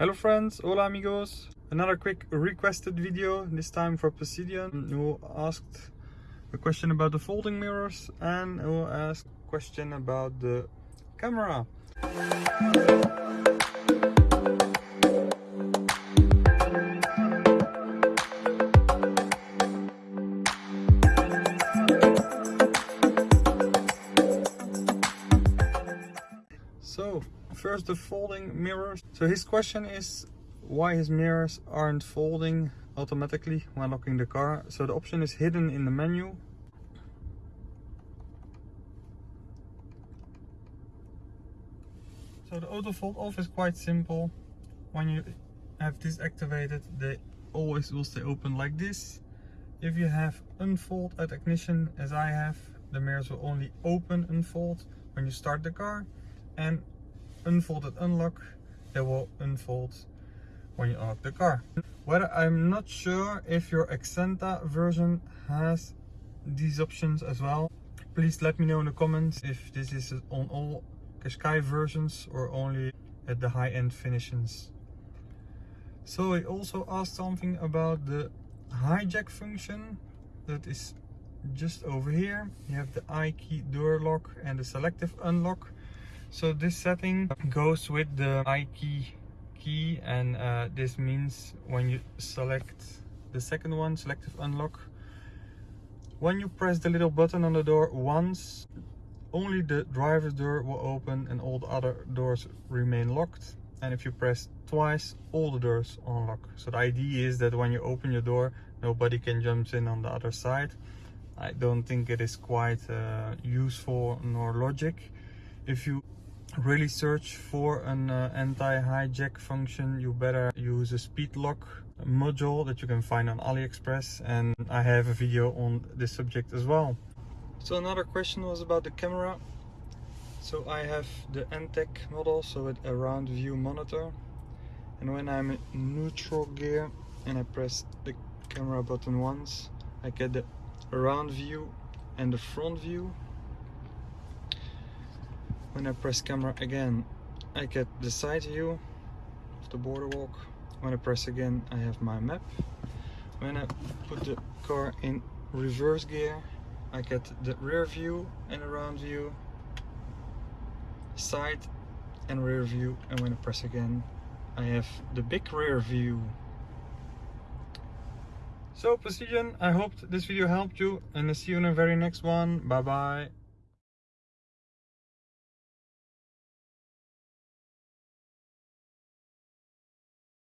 Hello friends, hola amigos. Another quick requested video, this time for Posidion, who asked a question about the folding mirrors and who asked a question about the camera. First the folding mirrors. So his question is why his mirrors aren't folding automatically when locking the car. So the option is hidden in the menu. So the auto fold off is quite simple. When you have this activated, they always will stay open like this. If you have unfold at ignition, as I have, the mirrors will only open unfold when you start the car and unfolded unlock they will unfold when you unlock the car. Whether i'm not sure if your Acenta version has these options as well. Please let me know in the comments if this is on all Qashqai versions or only at the high-end finishes so I also asked something about the hijack function that is just over here. You have the i key door lock and the selective unlock so this setting goes with the i key key and uh, this means when you select the second one selective unlock when you press the little button on the door once only the driver's door will open and all the other doors remain locked. And if you press twice all the doors unlock. So the idea is that when you open your door nobody can jump in on the other side. I don't think it is quite uh, useful nor logic. If you really search for an uh, anti-hijack function you better use a speed lock module that you can find on aliexpress and i have a video on this subject as well. So another question was about the camera. So i have the Entec model so with a round view monitor. And when i'm in neutral gear and i press the camera button once i get the round view and the front view when I press camera again I get the side view of the boardwalk when I press again I have my map when I put the car in reverse gear I get the rear view and around view side and rear view and when I press again I have the big rear view so Posidion, I hope this video helped you and I'll see you in the very next one. Bye bye.